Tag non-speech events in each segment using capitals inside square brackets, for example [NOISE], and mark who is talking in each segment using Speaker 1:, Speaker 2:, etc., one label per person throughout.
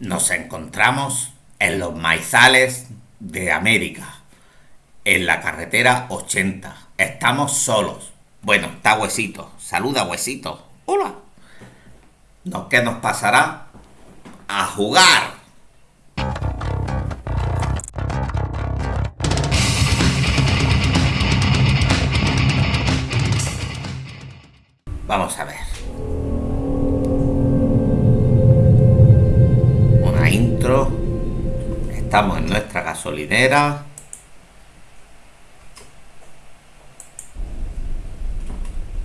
Speaker 1: Nos encontramos en los maizales de América, en la carretera 80. Estamos solos. Bueno, está Huesito. Saluda, Huesito. Hola. ¿No, ¿Qué nos pasará? A jugar. Vamos a ver. Estamos en nuestra gasolinera.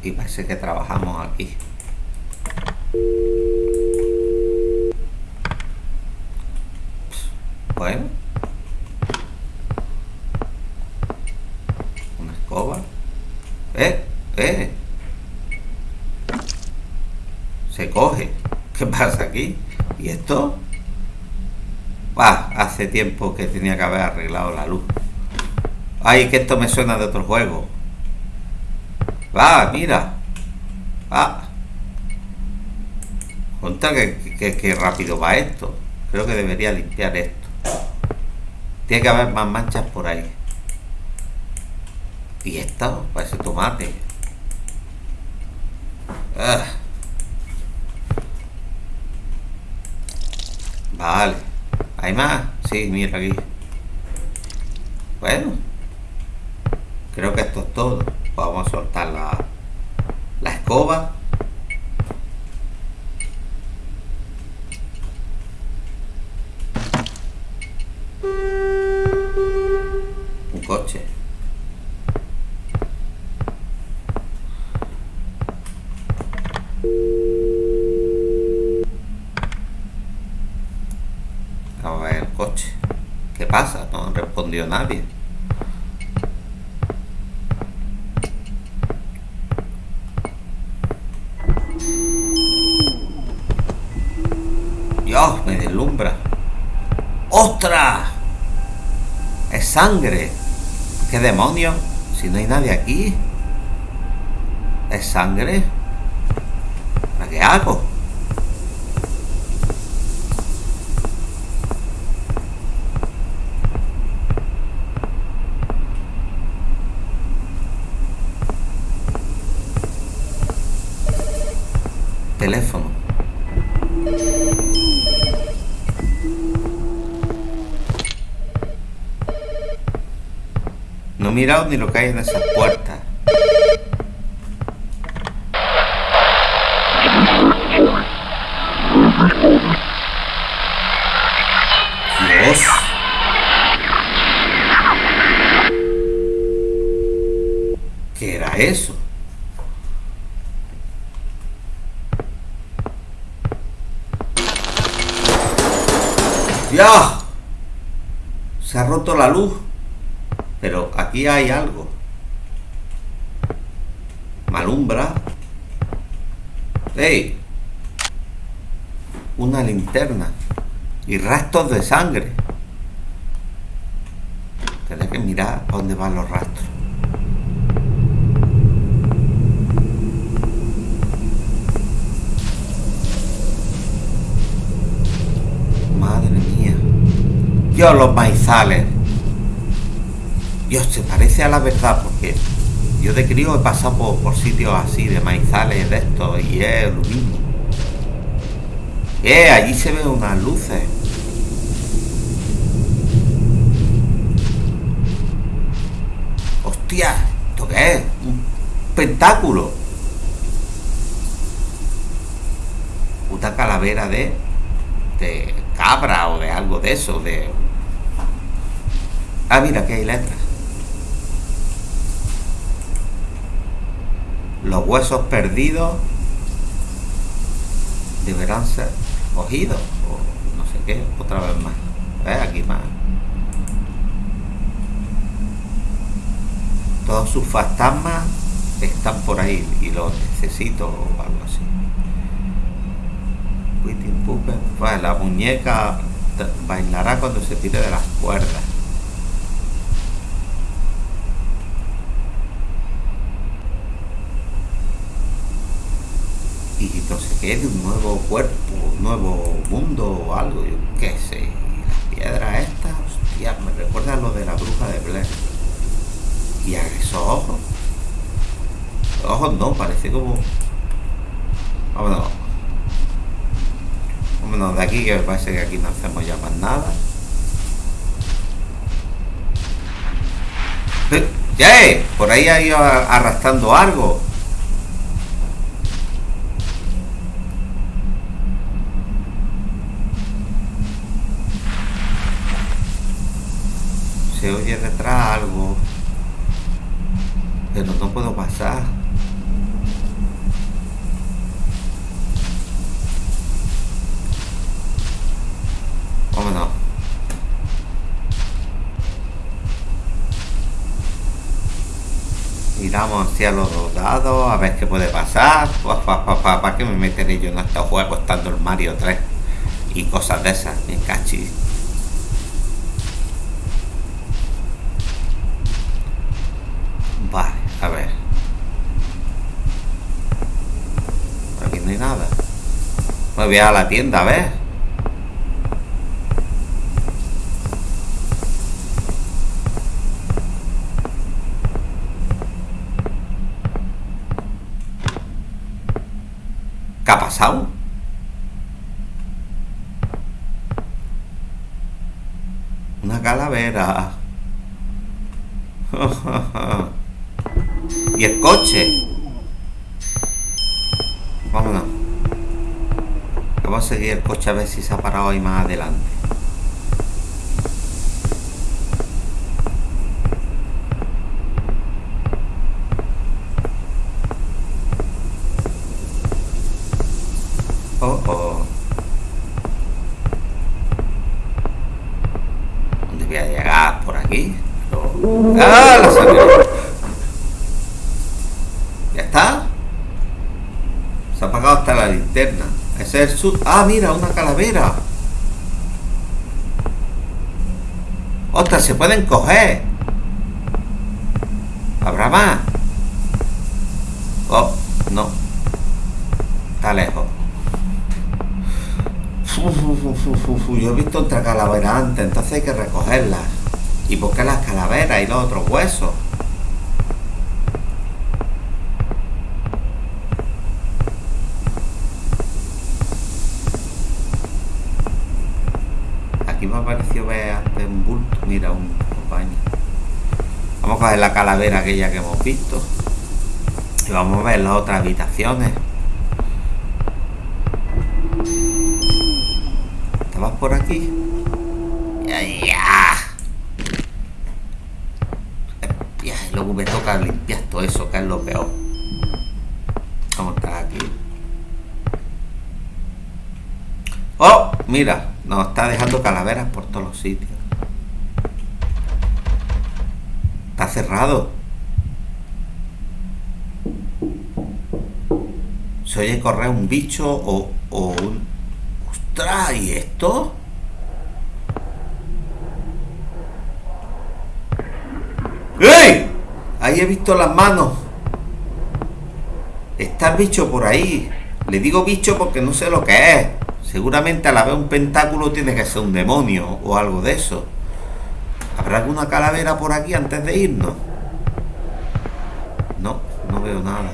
Speaker 1: Y parece que trabajamos aquí. Bueno. Una escoba. ¡Eh! ¡Eh! Se coge. ¿Qué pasa aquí? ¿Y esto? Ah, hace tiempo que tenía que haber arreglado la luz. Ay, que esto me suena de otro juego. Va, mira. Ah. Conta que, que rápido va esto. Creo que debería limpiar esto. Tiene que haber más manchas por ahí. Y esto, parece tomate. Ah. Vale. ¿Hay más? Sí, mira aquí. Bueno. Creo que esto es todo. Vamos a soltar la, la escoba. Un coche. Vamos a ver el coche. ¿Qué pasa? No nadie. Dios, me deslumbra. ¡Ostras! Es sangre. ¿Qué demonios? Si no hay nadie aquí. ¿Es sangre? ¿Para qué hago? No he mirado ni lo que en esas puertas. Dios. ¿Qué era eso? ¡Ya! Se ha roto la luz. Pero aquí hay algo. Malumbra. ¡Ey! Una linterna. Y restos de sangre. Tendré que mirar a dónde van los rastros. Dios, los maizales. Dios, se parece a la verdad porque yo de crío he pasado por, sitios así de maizales de estos y es lo mismo. Eh, allí se ven unas luces. Hostia, ¿esto qué es? Un pentáculo. Puta calavera de, de cabra o de algo de eso, de... Ah, mira, que hay letras. Los huesos perdidos deberán ser cogidos o no sé qué, otra vez más. ¿Ves? Aquí más. Todos sus fantasmas están por ahí y los necesito o algo así. Witting Puppet. Pues la muñeca bailará cuando se tire de las cuerdas. Y entonces que de un nuevo cuerpo, un nuevo mundo o algo, yo qué sé. Y las piedras estas, hostia, me recuerda lo de la bruja de Blair. Y a esos ojos. Los ojos no, parece como. Vámonos. Vámonos de aquí, que me parece que aquí no hacemos ya más nada. ¡Ya! Eh, por ahí ha ido arrastrando algo. Se oye detrás algo. Pero no puedo pasar. Vámonos. Miramos hacia los dos lados a ver qué puede pasar. ¿Para qué me meteré yo en este juego estando el Mario 3? Y cosas de esas, me cachis. Vale, a ver. Aquí no hay nada. Voy a la tienda, a ver. ¿Qué ha pasado? Una calavera. [LAUGHS] y el coche. Vámonos. Vamos a seguir el coche a ver si se ha parado ahí más adelante. Oh, oh. ¿Dónde voy a llegar? ¿Por aquí? No. ¡Ah! La salió. ¿Ya está? Se ha apagado hasta la linterna. El. ¡Ah, mira! Una calavera. ¡Ostras! Se pueden coger. ¿Habrá más? Oh, no. Está lejos. Yo he visto otra calavera antes, entonces hay que recogerlas. ¿Y por qué las calaveras y los otros huesos? Aquí ver antes un bulto. Mira, un compañero. Vamos a coger la calavera aquella que hemos visto. Y vamos a ver las otras habitaciones. ¿Estabas por aquí? Ya, ya. Y luego me toca limpiar todo eso, que es lo peor. Vamos a aquí. ¡Oh! Mira, nos está dejando calaveras por todos los sitios. Está cerrado. Se oye correr un bicho o, o un... ¡Ostras! ¿Y esto? ¡Ey! Ahí he visto las manos. Está el bicho por ahí. Le digo bicho porque no sé lo que es. Seguramente a la vez un pentáculo tiene que ser un demonio o algo de eso. ¿Habrá alguna calavera por aquí antes de irnos? No, no veo nada.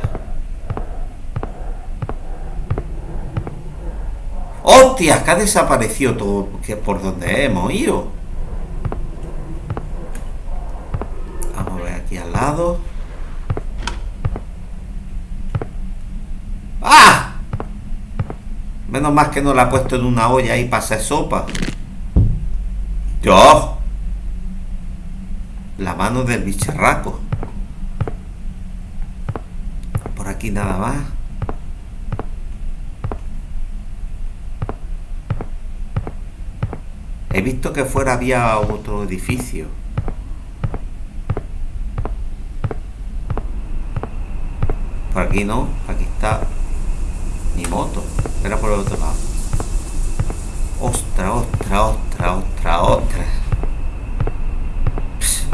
Speaker 1: ¡Hostias! Que ha desaparecido todo que por donde hemos ido. Vamos a ver aquí al lado. ¡Ah! Menos más que no la ha puesto en una olla ahí para hacer sopa. ¡Dios! La mano del bicharraco. Por aquí nada más. He visto que fuera había otro edificio. Por aquí no, aquí está mi moto. Era por el otro lado. Ostra, ostra, ostra, ostra, ostra.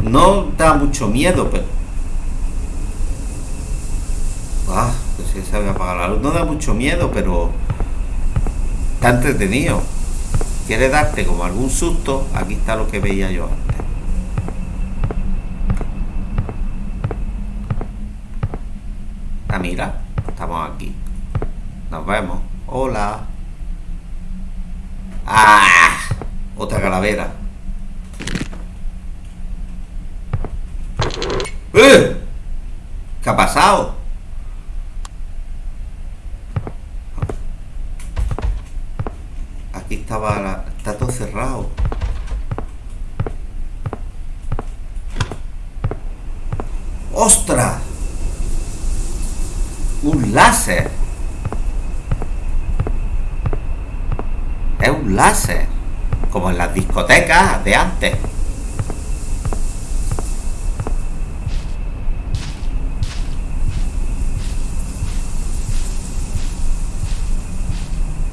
Speaker 1: No da mucho miedo, pero... Ah, pues que se había apagado la luz. No da mucho miedo, pero está entretenido. Quiere darte como algún susto. Aquí está lo que veía yo antes. Ah, mira, estamos aquí. Nos vemos. Hola. ¡Ah! Otra calavera. ¡Eh! ¿Qué ha pasado? Aquí estaba la... Está todo cerrado. ¡Ostras! Un láser. Es un láser. Como en las discotecas de antes.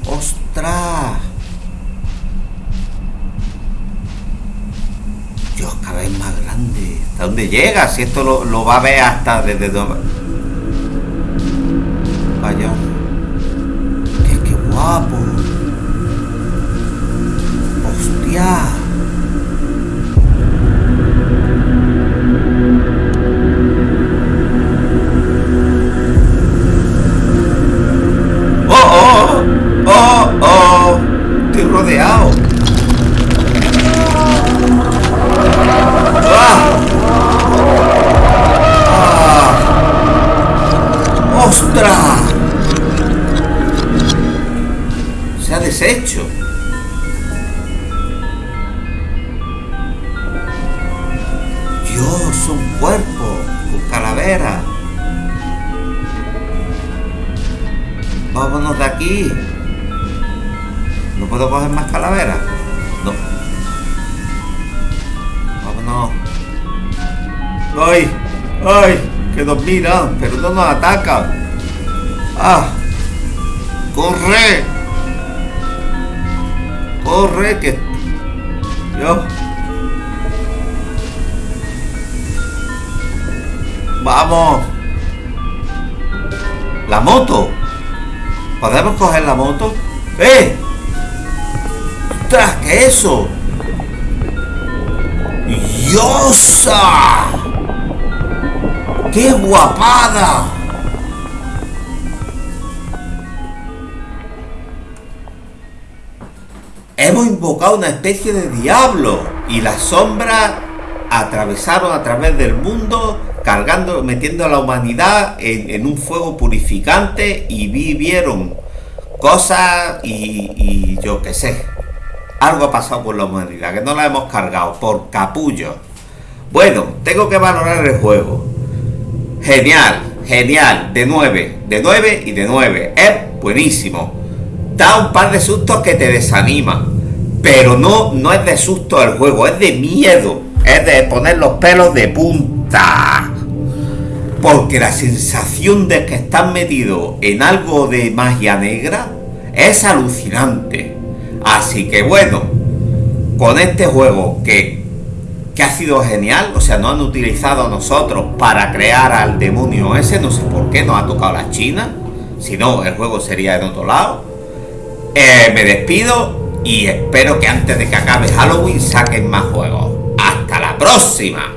Speaker 1: ¡Ostras! Dios, cada vez más grande. ¿Hasta dónde llega? Si esto lo, va a ver hasta desde... Vaya. ¡Qué, qué guapo! Cuerpo con calavera. Vámonos de aquí. ¿No puedo coger más calaveras? No. Vámonos. ¡Ay! ¡Ay! Que nos miran, pero no nos atacan. ¡Ah! ¡Corre! ¡Corre! Que... Yo... ¡Vamos! ¡La moto! ¿Podemos coger la moto? ¡Eh! ¡Ostras! ¿Qué es eso? ¡Diosa! ¡Qué guapada! hemos invocado una especie de diablo y las sombras atravesaron a través del mundo cargando, metiendo a la humanidad en, un fuego purificante y vivieron cosas y, yo qué sé. Algo ha pasado con la humanidad, que no la hemos cargado por capullo. Bueno, tengo que valorar el juego. Genial, genial, de 9, de 9 y de 9. Es buenísimo. Da un par de sustos que te desaniman pero no, no es de susto el juego, es de miedo. Es de poner los pelos de punta. Porque la sensación de que estás metido en algo de magia negra es alucinante. Así que bueno, con este juego que, que ha sido genial, o sea, no han utilizado a nosotros para crear al demonio ese, no sé por qué nos ha tocado la China, si no, el juego sería en otro lado. Eh, me despido y espero que antes de que acabe Halloween saquen más juegos. ¡Hasta la próxima!